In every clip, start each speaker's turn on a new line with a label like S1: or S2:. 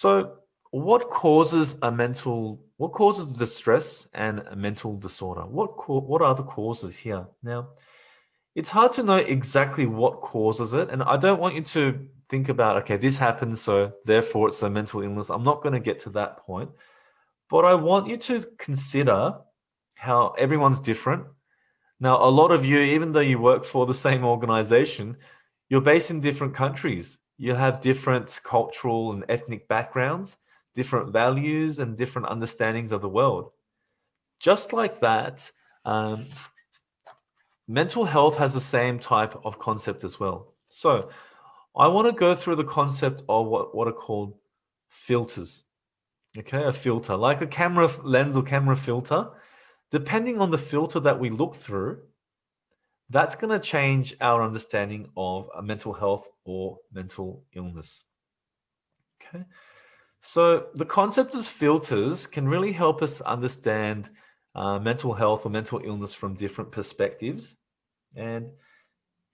S1: So what causes a mental, what causes distress and a mental disorder? What, what are the causes here? Now, it's hard to know exactly what causes it. And I don't want you to think about, okay, this happens, so therefore it's a mental illness. I'm not going to get to that point. But I want you to consider how everyone's different. Now, a lot of you, even though you work for the same organization, you're based in different countries. You have different cultural and ethnic backgrounds, different values and different understandings of the world. Just like that, um, mental health has the same type of concept as well. So I want to go through the concept of what, what are called filters. Okay, a filter, like a camera lens or camera filter. Depending on the filter that we look through, that's going to change our understanding of a mental health or mental illness. Okay, so the concept of filters can really help us understand uh, mental health or mental illness from different perspectives. And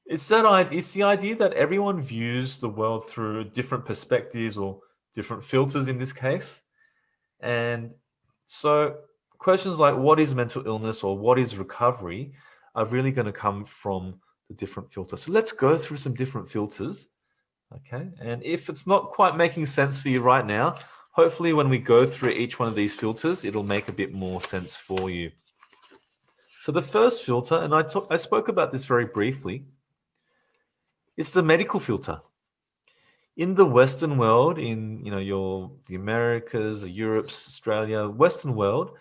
S1: it's that it's the idea that everyone views the world through different perspectives or different filters in this case. And so questions like what is mental illness or what is recovery are really going to come from the different filters. So let's go through some different filters. Okay. And if it's not quite making sense for you right now, hopefully when we go through each one of these filters, it'll make a bit more sense for you. So the first filter, and I, I spoke about this very briefly, it's the medical filter. In the Western world, in you know your the Americas, Europe's, Australia, Western world,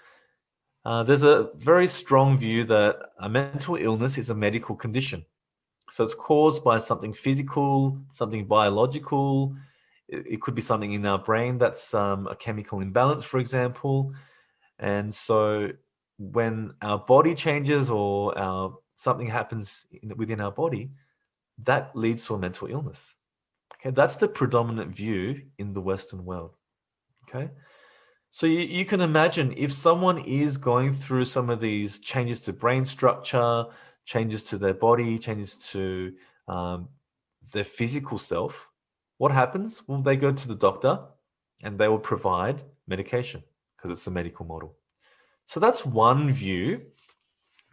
S1: uh, there's a very strong view that a mental illness is a medical condition. So it's caused by something physical, something biological. It, it could be something in our brain that's um, a chemical imbalance, for example. And so when our body changes or our, something happens in, within our body, that leads to a mental illness. Okay, that's the predominant view in the Western world. Okay, so you, you can imagine if someone is going through some of these changes to brain structure, changes to their body, changes to um, their physical self, what happens? Well, they go to the doctor and they will provide medication because it's the medical model. So that's one view.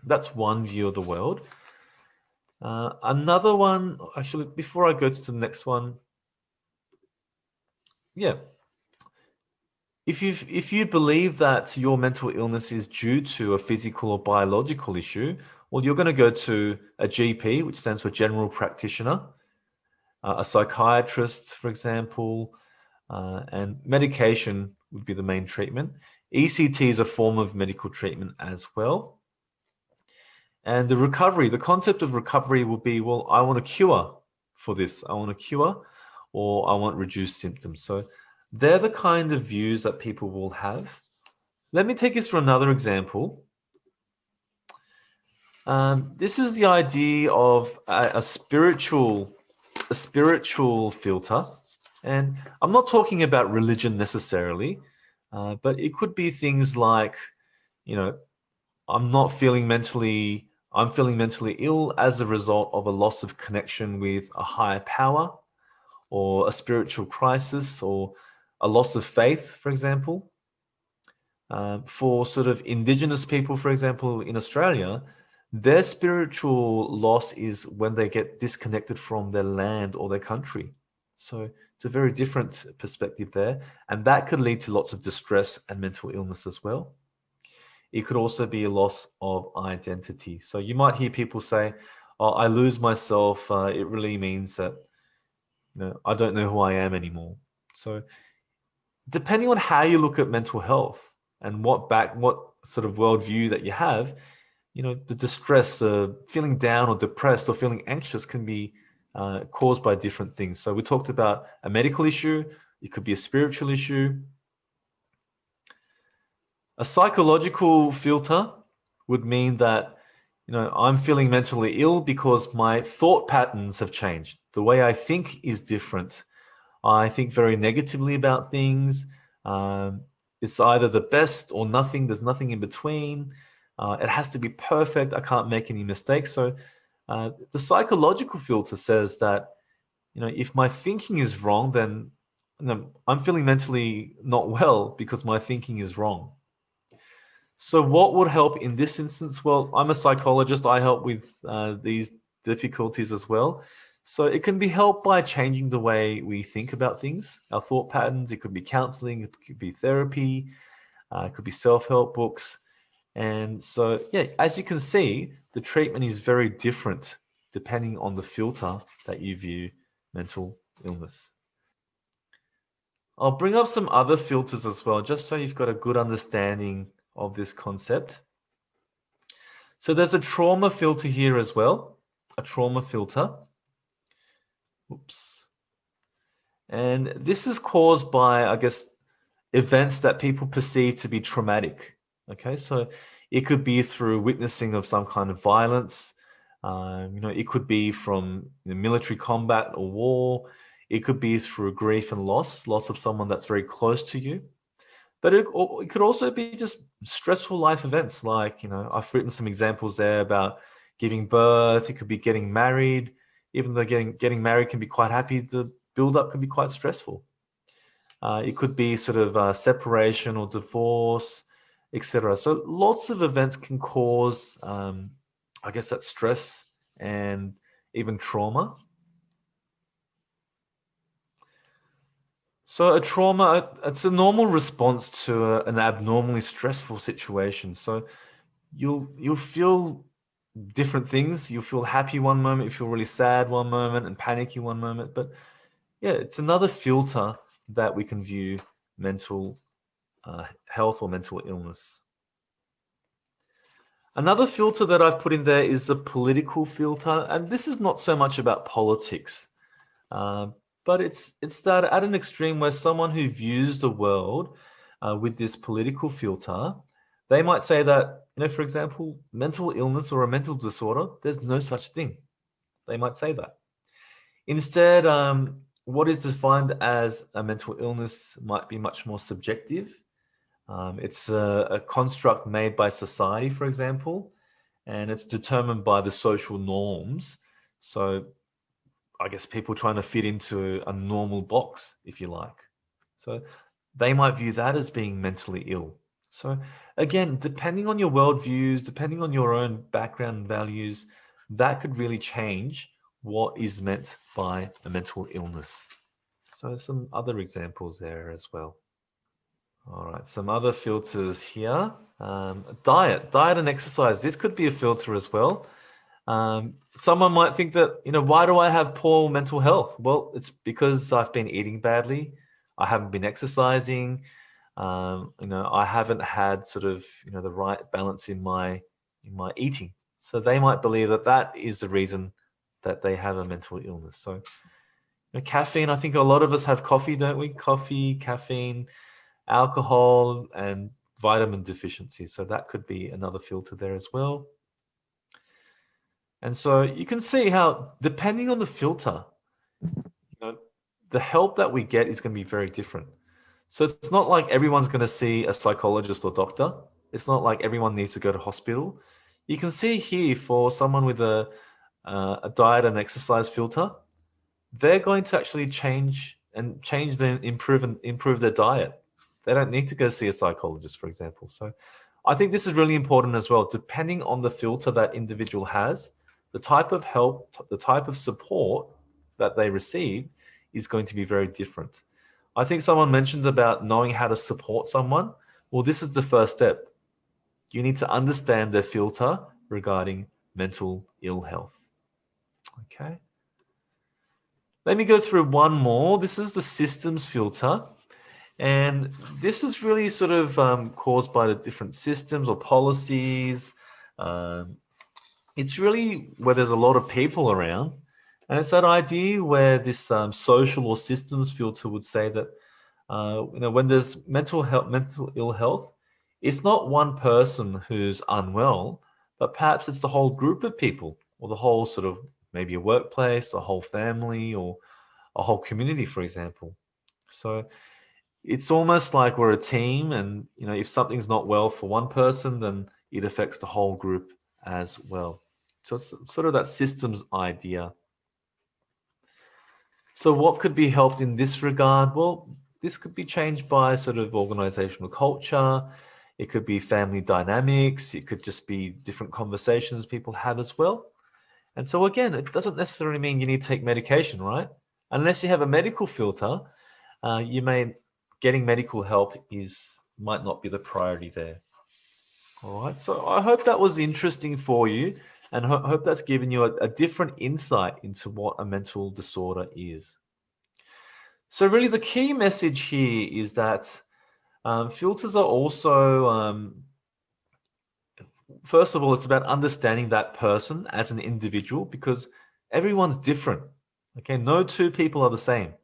S1: That's one view of the world. Uh, another one, actually, before I go to the next one, yeah. If you if you believe that your mental illness is due to a physical or biological issue, well, you're going to go to a GP, which stands for general practitioner, uh, a psychiatrist, for example, uh, and medication would be the main treatment. ECT is a form of medical treatment as well. And the recovery, the concept of recovery will be, well, I want a cure for this. I want a cure or I want reduced symptoms. So they're the kind of views that people will have. Let me take you through another example. Um, this is the idea of a, a spiritual, a spiritual filter. And I'm not talking about religion necessarily, uh, but it could be things like, you know, I'm not feeling mentally I'm feeling mentally ill as a result of a loss of connection with a higher power or a spiritual crisis or a loss of faith, for example. Uh, for sort of indigenous people, for example, in Australia, their spiritual loss is when they get disconnected from their land or their country. So it's a very different perspective there. And that could lead to lots of distress and mental illness as well. It could also be a loss of identity. So you might hear people say, oh, I lose myself. Uh, it really means that you know, I don't know who I am anymore. So depending on how you look at mental health and what back, what sort of worldview that you have, you know, the distress, uh, feeling down or depressed or feeling anxious can be uh, caused by different things. So we talked about a medical issue. It could be a spiritual issue. A psychological filter would mean that, you know, I'm feeling mentally ill because my thought patterns have changed. The way I think is different. I think very negatively about things. Um, it's either the best or nothing. There's nothing in between. Uh, it has to be perfect. I can't make any mistakes. So uh, the psychological filter says that, you know, if my thinking is wrong, then you know, I'm feeling mentally not well because my thinking is wrong. So what would help in this instance? Well, I'm a psychologist. I help with uh, these difficulties as well. So it can be helped by changing the way we think about things, our thought patterns. It could be counseling, it could be therapy, uh, it could be self-help books. And so, yeah, as you can see, the treatment is very different depending on the filter that you view mental illness. I'll bring up some other filters as well, just so you've got a good understanding of this concept. So there's a trauma filter here as well, a trauma filter. Oops. And this is caused by, I guess, events that people perceive to be traumatic. Okay, so it could be through witnessing of some kind of violence. Um, you know, it could be from military combat or war. It could be through grief and loss, loss of someone that's very close to you. But it, it could also be just stressful life events. Like, you know, I've written some examples there about giving birth. It could be getting married. Even though getting getting married can be quite happy, the build up can be quite stressful. Uh, it could be sort of uh, separation or divorce, etc. So lots of events can cause, um, I guess, that stress and even trauma. So a trauma, it's a normal response to a, an abnormally stressful situation. So you'll you'll feel different things. You'll feel happy one moment, you feel really sad one moment, and panicky one moment. But yeah, it's another filter that we can view mental uh, health or mental illness. Another filter that I've put in there is the political filter, and this is not so much about politics. Uh, but it's it's that at an extreme where someone who views the world uh, with this political filter, they might say that, you know, for example, mental illness or a mental disorder, there's no such thing. They might say that. Instead, um, what is defined as a mental illness might be much more subjective. Um, it's a, a construct made by society, for example, and it's determined by the social norms. So I guess people trying to fit into a normal box, if you like. So they might view that as being mentally ill. So again, depending on your worldviews, depending on your own background values, that could really change what is meant by a mental illness. So some other examples there as well. All right, some other filters here. Um, diet, diet and exercise. This could be a filter as well. Um, someone might think that, you know, why do I have poor mental health? Well, it's because I've been eating badly. I haven't been exercising. Um, you know, I haven't had sort of, you know, the right balance in my, in my eating. So they might believe that that is the reason that they have a mental illness. So you know, caffeine, I think a lot of us have coffee, don't we? Coffee, caffeine, alcohol, and vitamin deficiency. So that could be another filter there as well. And so you can see how, depending on the filter, you know, the help that we get is going to be very different. So it's not like everyone's going to see a psychologist or doctor. It's not like everyone needs to go to hospital. You can see here for someone with a, uh, a diet and exercise filter, they're going to actually change and change and improve and improve their diet. They don't need to go see a psychologist, for example. So I think this is really important as well. Depending on the filter that individual has, the type of help, the type of support that they receive is going to be very different. I think someone mentioned about knowing how to support someone. Well, this is the first step. You need to understand their filter regarding mental ill health. Okay. Let me go through one more. This is the systems filter. And this is really sort of um, caused by the different systems or policies, um, it's really where there's a lot of people around. And it's that idea where this um, social or systems filter would say that, uh, you know, when there's mental health, mental ill health, it's not one person who's unwell, but perhaps it's the whole group of people or the whole sort of maybe a workplace, a whole family or a whole community, for example. So it's almost like we're a team and, you know, if something's not well for one person, then it affects the whole group as well. So it's sort of that systems idea. So what could be helped in this regard? Well, this could be changed by sort of organizational culture. It could be family dynamics. It could just be different conversations people have as well. And so again, it doesn't necessarily mean you need to take medication, right? Unless you have a medical filter, uh, you may getting medical help is might not be the priority there. All right, so I hope that was interesting for you and ho hope that's given you a, a different insight into what a mental disorder is. So really the key message here is that um, filters are also, um, first of all, it's about understanding that person as an individual because everyone's different. Okay, no two people are the same.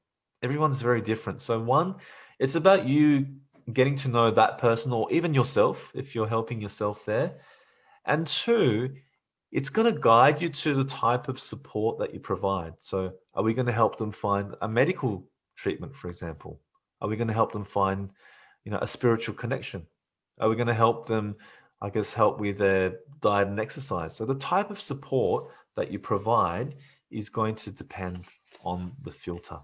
S1: Everyone's very different. So one, it's about you getting to know that person or even yourself if you're helping yourself there. And two, it's going to guide you to the type of support that you provide. So are we going to help them find a medical treatment, for example? Are we going to help them find, you know, a spiritual connection? Are we going to help them, I guess, help with their diet and exercise? So the type of support that you provide is going to depend on the filter.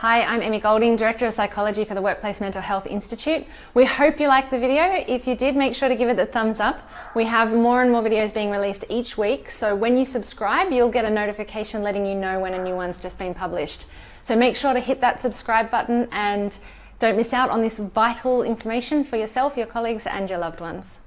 S2: Hi, I'm Emmy Golding, Director of Psychology for the Workplace Mental Health Institute. We hope you liked the video. If you did, make sure to give it the thumbs up. We have more and more videos being released each week, so when you subscribe, you'll get a notification letting you know when a new one's just been published. So make sure to hit that subscribe button and don't miss out on this vital information for yourself, your colleagues and your loved ones.